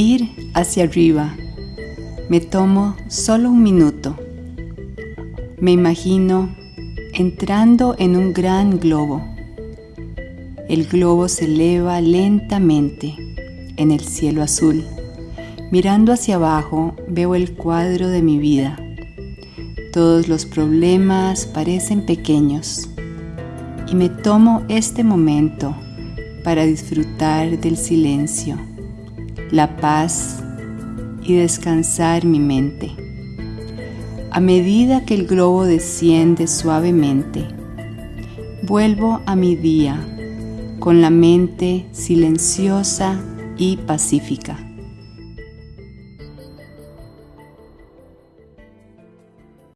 Ir hacia arriba. Me tomo solo un minuto. Me imagino entrando en un gran globo. El globo se eleva lentamente en el cielo azul. Mirando hacia abajo veo el cuadro de mi vida. Todos los problemas parecen pequeños y me tomo este momento para disfrutar del silencio, la paz y descansar mi mente. A medida que el globo desciende suavemente, vuelvo a mi día con la mente silenciosa y pacífica.